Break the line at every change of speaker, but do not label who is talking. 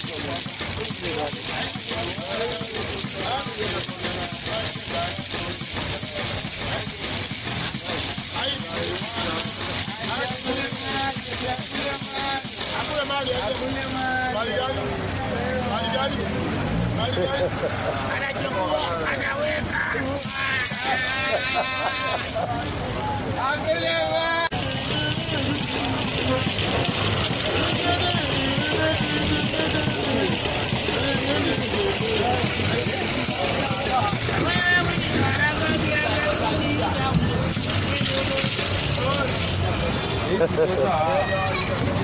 Esse 这
是哪